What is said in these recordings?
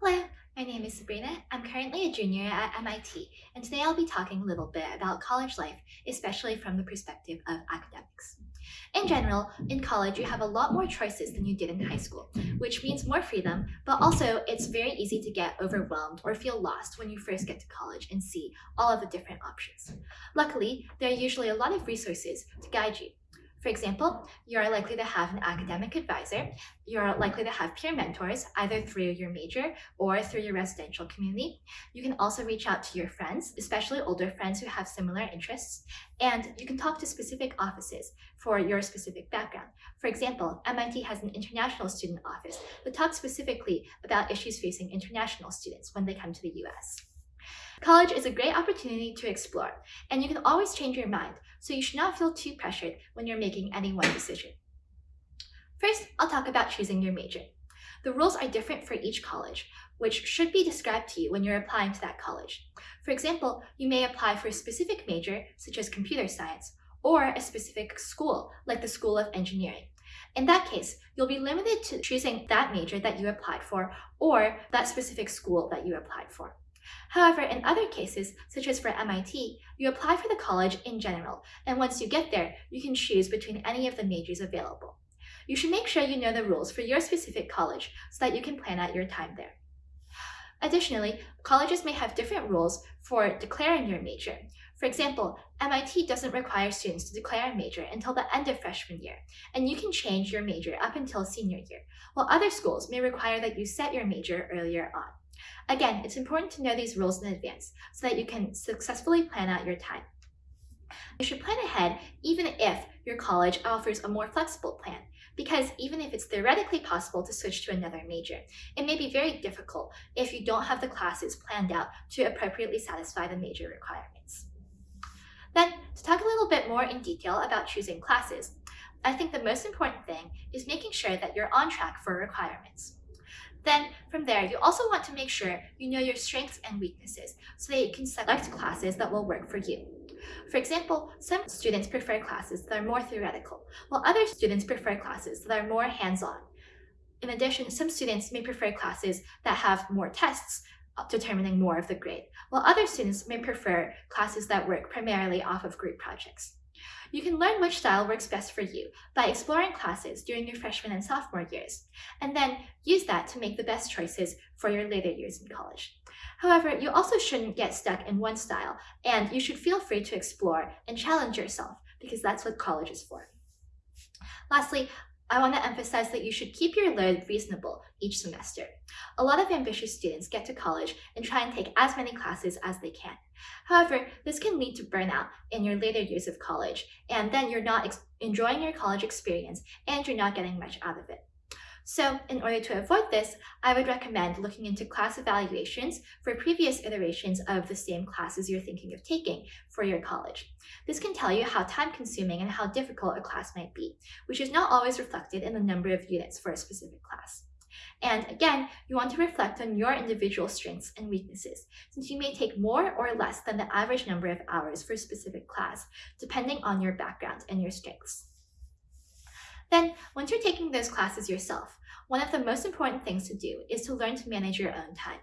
Hello, my name is Sabrina. I'm currently a junior at MIT, and today I'll be talking a little bit about college life, especially from the perspective of academics. In general, in college, you have a lot more choices than you did in high school, which means more freedom, but also it's very easy to get overwhelmed or feel lost when you first get to college and see all of the different options. Luckily, there are usually a lot of resources to guide you. For example, you are likely to have an academic advisor. You're likely to have peer mentors, either through your major or through your residential community. You can also reach out to your friends, especially older friends who have similar interests. And you can talk to specific offices for your specific background. For example, MIT has an international student office that talks specifically about issues facing international students when they come to the US. College is a great opportunity to explore, and you can always change your mind, so you should not feel too pressured when you're making any one decision. First, I'll talk about choosing your major. The rules are different for each college, which should be described to you when you're applying to that college. For example, you may apply for a specific major, such as computer science, or a specific school, like the School of Engineering. In that case, you'll be limited to choosing that major that you applied for or that specific school that you applied for. However, in other cases, such as for MIT, you apply for the college in general, and once you get there, you can choose between any of the majors available. You should make sure you know the rules for your specific college so that you can plan out your time there. Additionally, colleges may have different rules for declaring your major. For example, MIT doesn't require students to declare a major until the end of freshman year, and you can change your major up until senior year, while other schools may require that you set your major earlier on. Again, it's important to know these rules in advance so that you can successfully plan out your time. You should plan ahead even if your college offers a more flexible plan, because even if it's theoretically possible to switch to another major, it may be very difficult if you don't have the classes planned out to appropriately satisfy the major requirements. Then, to talk a little bit more in detail about choosing classes, I think the most important thing is making sure that you're on track for requirements. Then from there, you also want to make sure you know your strengths and weaknesses so that you can select classes that will work for you. For example, some students prefer classes that are more theoretical, while other students prefer classes that are more hands-on. In addition, some students may prefer classes that have more tests, uh, determining more of the grade, while other students may prefer classes that work primarily off of group projects. You can learn which style works best for you by exploring classes during your freshman and sophomore years, and then use that to make the best choices for your later years in college. However, you also shouldn't get stuck in one style, and you should feel free to explore and challenge yourself, because that's what college is for. Lastly, I want to emphasize that you should keep your load reasonable each semester. A lot of ambitious students get to college and try and take as many classes as they can. However, this can lead to burnout in your later years of college, and then you're not enjoying your college experience and you're not getting much out of it. So in order to avoid this, I would recommend looking into class evaluations for previous iterations of the same classes you're thinking of taking for your college. This can tell you how time-consuming and how difficult a class might be, which is not always reflected in the number of units for a specific class. And again, you want to reflect on your individual strengths and weaknesses, since you may take more or less than the average number of hours for a specific class, depending on your background and your strengths. Then, once you're taking those classes yourself, one of the most important things to do is to learn to manage your own time.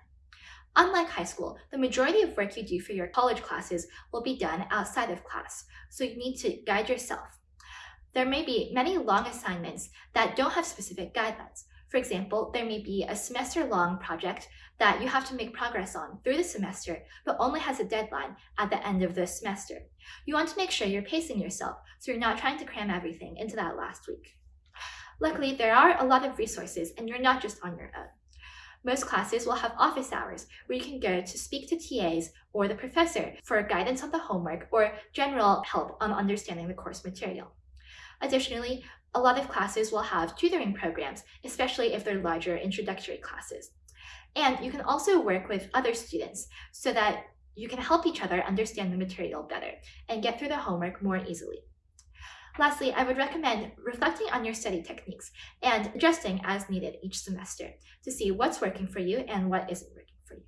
Unlike high school, the majority of work you do for your college classes will be done outside of class, so you need to guide yourself. There may be many long assignments that don't have specific guidelines. For example, there may be a semester-long project that you have to make progress on through the semester, but only has a deadline at the end of the semester. You want to make sure you're pacing yourself, so you're not trying to cram everything into that last week. Luckily, there are a lot of resources and you're not just on your own. Most classes will have office hours where you can go to speak to TAs or the professor for guidance on the homework or general help on understanding the course material. Additionally, a lot of classes will have tutoring programs, especially if they're larger introductory classes. And you can also work with other students so that you can help each other understand the material better and get through the homework more easily. Lastly, I would recommend reflecting on your study techniques and adjusting as needed each semester to see what's working for you and what isn't working for you.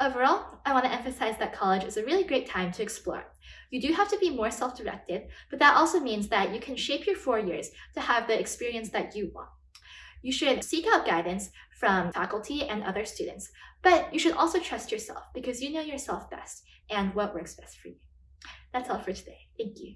Overall, I want to emphasize that college is a really great time to explore. You do have to be more self-directed, but that also means that you can shape your four years to have the experience that you want. You should seek out guidance from faculty and other students, but you should also trust yourself because you know yourself best and what works best for you. That's all for today. Thank you.